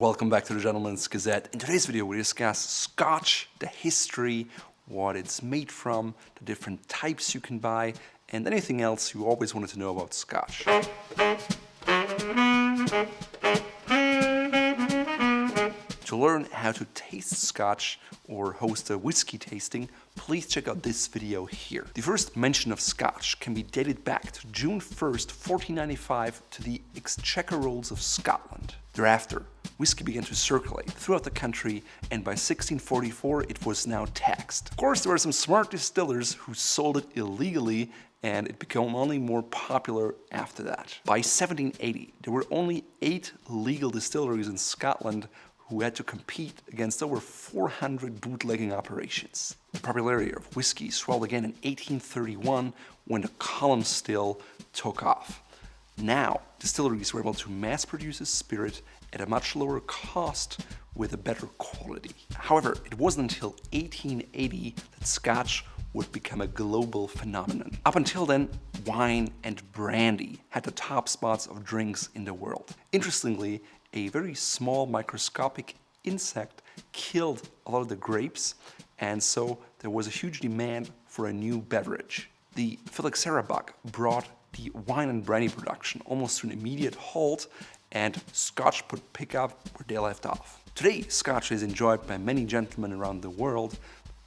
Welcome back to the Gentleman's Gazette. In today's video we discuss Scotch, the history, what it's made from, the different types you can buy, and anything else you always wanted to know about Scotch. To learn how to taste Scotch or host a whiskey tasting, please check out this video here. The first mention of Scotch can be dated back to June 1st, 1495 to the Exchequer Rolls of Scotland. Thereafter, whiskey began to circulate throughout the country and by 1644 it was now taxed. Of course there were some smart distillers who sold it illegally and it became only more popular after that. By 1780 there were only 8 legal distilleries in Scotland who had to compete against over 400 bootlegging operations. The popularity of whiskey swelled again in 1831 when the column still took off. Now, distilleries were able to mass produce a spirit at a much lower cost with a better quality. However, it wasn't until 1880 that Scotch would become a global phenomenon. Up until then, wine and brandy had the top spots of drinks in the world. Interestingly, a very small microscopic insect killed a lot of the grapes and so there was a huge demand for a new beverage. The phylloxera bug brought the wine and brandy production almost to an immediate halt and Scotch would pick up where they left off. Today, Scotch is enjoyed by many gentlemen around the world.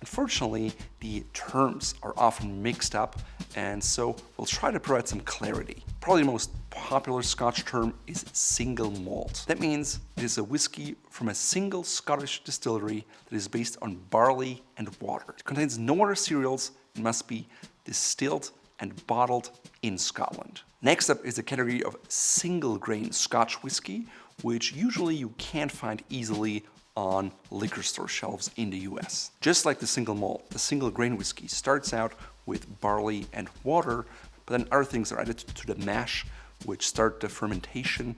Unfortunately, the terms are often mixed up and so we'll try to provide some clarity. Probably the most popular Scotch term is single malt. That means it is a whiskey from a single Scottish distillery that is based on barley and water. It contains no other cereals and must be distilled and bottled in Scotland. Next up is the category of single grain Scotch whiskey, which usually you can't find easily on liquor store shelves in the US. Just like the single malt, the single grain whiskey starts out with barley and water, but then other things are added to the mash, which start the fermentation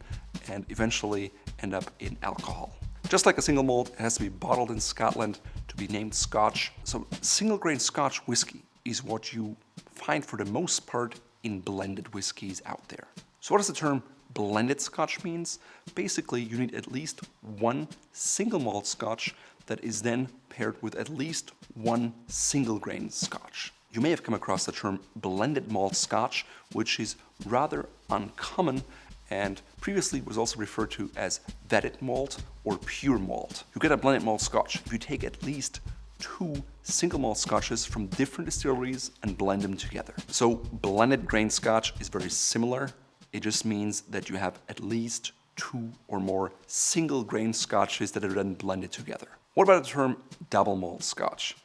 and eventually end up in alcohol. Just like a single malt, it has to be bottled in Scotland to be named Scotch. So single grain Scotch whiskey is what you find for the most part in blended whiskies out there. So what does the term blended Scotch means? Basically, you need at least one single malt Scotch that is then paired with at least one single grain Scotch. You may have come across the term blended malt Scotch, which is rather uncommon and previously was also referred to as vatted malt or pure malt. You get a blended malt Scotch if you take at least two single malt scotches from different distilleries and blend them together. So blended grain scotch is very similar. It just means that you have at least two or more single grain scotches that are then blended together. What about the term double malt scotch?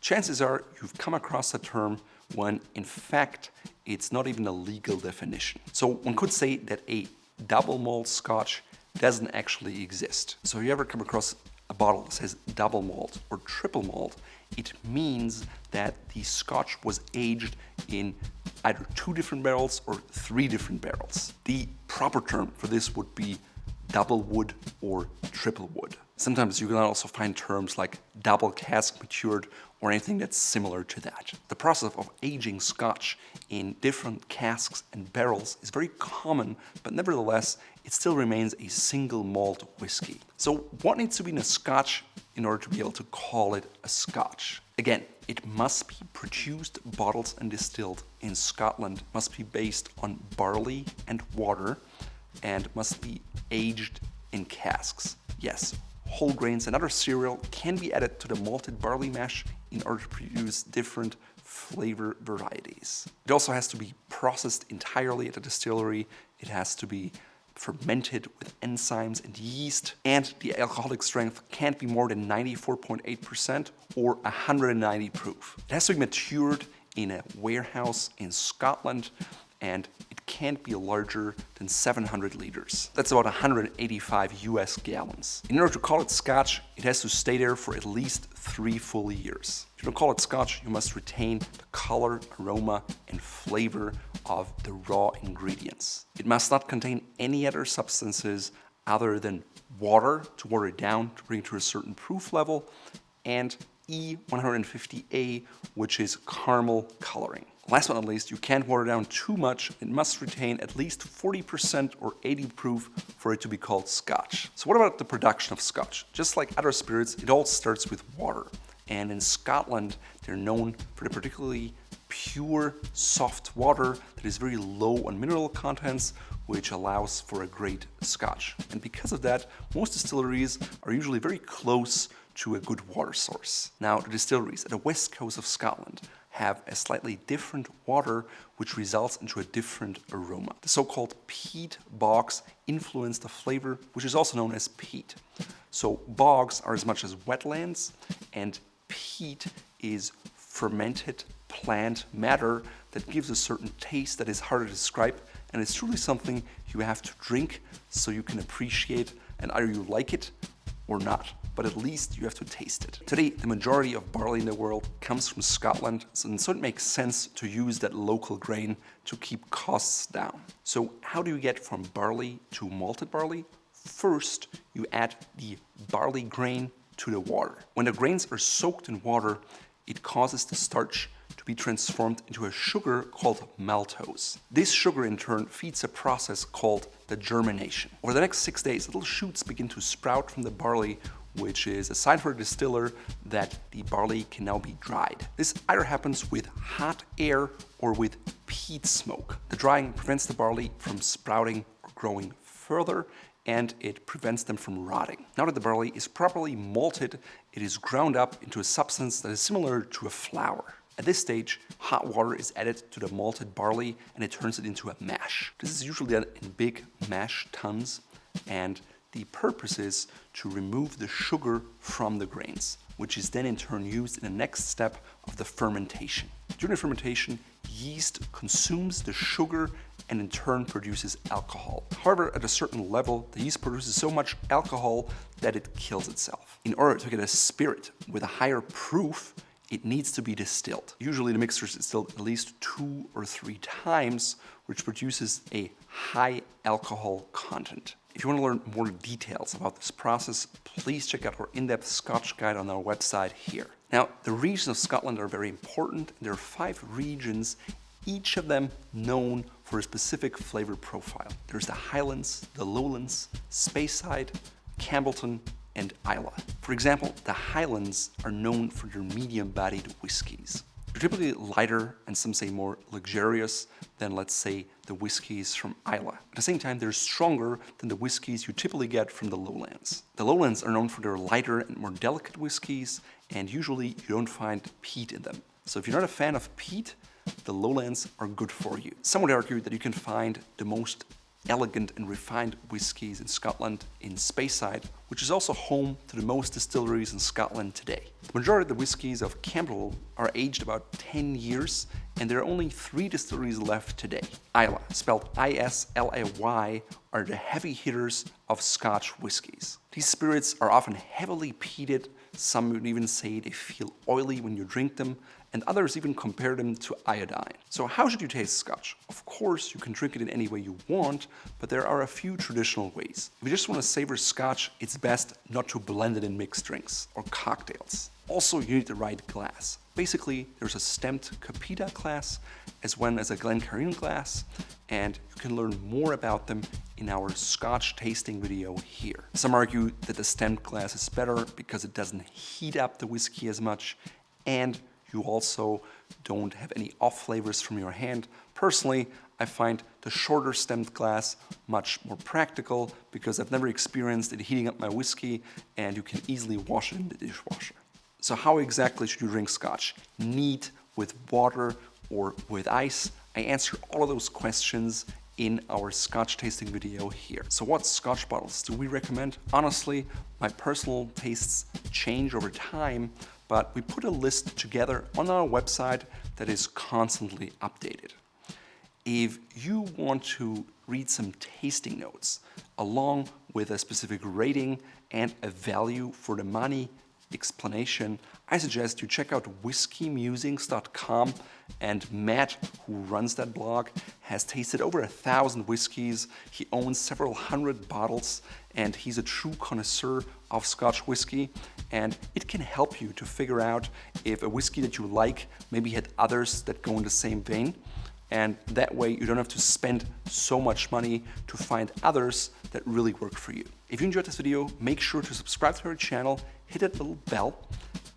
Chances are you've come across the term when in fact it's not even a legal definition. So one could say that a double malt scotch doesn't actually exist. So you ever come across a bottle says double malt or triple malt, it means that the scotch was aged in either two different barrels or three different barrels. The proper term for this would be double wood or triple wood. Sometimes you can also find terms like double cask matured or anything that's similar to that. The process of aging scotch in different casks and barrels is very common, but nevertheless, it still remains a single malt whiskey. So what needs to be in a scotch in order to be able to call it a scotch? Again, it must be produced, bottled and distilled in Scotland, must be based on barley and water, and must be aged in casks. Yes, whole grains and other cereal can be added to the malted barley mash in order to produce different flavor varieties. It also has to be processed entirely at a distillery. It has to be fermented with enzymes and yeast, and the alcoholic strength can't be more than 94.8% or 190 proof. It has to be matured in a warehouse in Scotland and can't be larger than 700 liters. That's about 185 US gallons. In order to call it scotch, it has to stay there for at least three full years. If you don't call it scotch, you must retain the color, aroma and flavor of the raw ingredients. It must not contain any other substances other than water to water it down to bring it to a certain proof level and E150A, which is caramel coloring. Last but not least, you can't water down too much. It must retain at least 40% or 80 proof for it to be called scotch. So what about the production of scotch? Just like other spirits, it all starts with water. And in Scotland, they're known for the particularly pure, soft water that is very low on mineral contents, which allows for a great scotch. And because of that, most distilleries are usually very close to a good water source. Now, the distilleries at the west coast of Scotland have a slightly different water which results into a different aroma. The so-called peat bogs influence the flavor, which is also known as peat. So bogs are as much as wetlands and peat is fermented plant matter that gives a certain taste that is hard to describe and it's truly something you have to drink so you can appreciate and either you like it or not, but at least you have to taste it. Today, the majority of barley in the world comes from Scotland, and so it makes sense to use that local grain to keep costs down. So how do you get from barley to malted barley? First, you add the barley grain to the water. When the grains are soaked in water, it causes the starch to be transformed into a sugar called maltose. This sugar in turn feeds a process called the germination. Over the next six days, little shoots begin to sprout from the barley which is a sign for the distiller that the barley can now be dried. This either happens with hot air or with peat smoke. The drying prevents the barley from sprouting or growing further and it prevents them from rotting. Now that the barley is properly malted, it is ground up into a substance that is similar to a flour. At this stage, hot water is added to the malted barley and it turns it into a mash. This is usually done in big mash tuns and the purpose is to remove the sugar from the grains, which is then in turn used in the next step of the fermentation. During the fermentation, yeast consumes the sugar and in turn produces alcohol. However, at a certain level, the yeast produces so much alcohol that it kills itself. In order to get a spirit with a higher proof, it needs to be distilled. Usually the mixture is distilled at least two or three times, which produces a high alcohol content. If you want to learn more details about this process, please check out our in-depth Scotch guide on our website here. Now, the regions of Scotland are very important. There are five regions, each of them known for a specific flavor profile. There's the Highlands, the Lowlands, Speyside, Campbeltown, and Islay. For example, the Highlands are known for their medium-bodied whiskies. Typically lighter and some say more luxurious than, let's say, the whiskies from Islay. At the same time, they're stronger than the whiskies you typically get from the lowlands. The lowlands are known for their lighter and more delicate whiskies, and usually you don't find peat in them. So if you're not a fan of peat, the lowlands are good for you. Some would argue that you can find the most elegant and refined whiskies in Scotland in Speyside, which is also home to the most distilleries in Scotland today. The majority of the whiskies of Campbell are aged about 10 years and there are only three distilleries left today. Islay, spelled I-S-L-A-Y, are the heavy hitters of Scotch whiskies. These spirits are often heavily peated, some would even say they feel oily when you drink them, and others even compare them to iodine. So how should you taste Scotch? Of course, you can drink it in any way you want, but there are a few traditional ways. If you just want to savor Scotch, it's best not to blend it in mixed drinks or cocktails. Also, you need the right glass. Basically, there's a Stemmed Copita glass as well as a Glencairn glass, and you can learn more about them in our Scotch tasting video here. Some argue that the Stemmed glass is better because it doesn't heat up the whiskey as much and you also don't have any off flavors from your hand. Personally, I find the shorter stemmed glass much more practical because I've never experienced it heating up my whiskey and you can easily wash it in the dishwasher. So how exactly should you drink scotch? Neat, with water, or with ice? I answer all of those questions in our scotch tasting video here. So what scotch bottles do we recommend? Honestly, my personal tastes change over time, but we put a list together on our website that is constantly updated. If you want to read some tasting notes along with a specific rating and a value for the money explanation, I suggest you check out whiskeymusings.com and Matt, who runs that blog, has tasted over a thousand whiskeys. He owns several hundred bottles and he's a true connoisseur of Scotch whiskey and it can help you to figure out if a whiskey that you like maybe had others that go in the same vein and that way you don't have to spend so much money to find others that really work for you. If you enjoyed this video, make sure to subscribe to our channel, hit that little bell,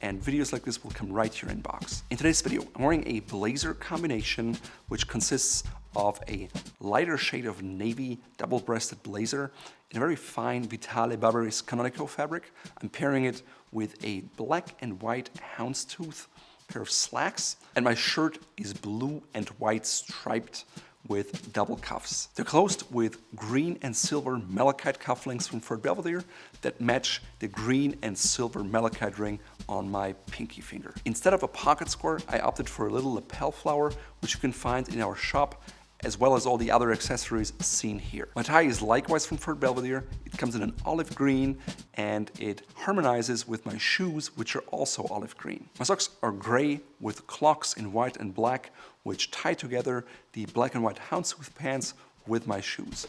and videos like this will come right to your inbox. In today's video, I'm wearing a blazer combination which consists of a lighter shade of navy double-breasted blazer in a very fine Vitale Barberis Canonico fabric. I'm pairing it with a black and white houndstooth pair of slacks, and my shirt is blue and white striped with double cuffs. They're closed with green and silver malachite cufflinks from Fort Belvedere that match the green and silver malachite ring on my pinky finger. Instead of a pocket square, I opted for a little lapel flower, which you can find in our shop as well as all the other accessories seen here. My tie is likewise from Fort Belvedere. It comes in an olive green and it harmonizes with my shoes, which are also olive green. My socks are gray with clocks in white and black, which tie together the black and white houndstooth pants with my shoes.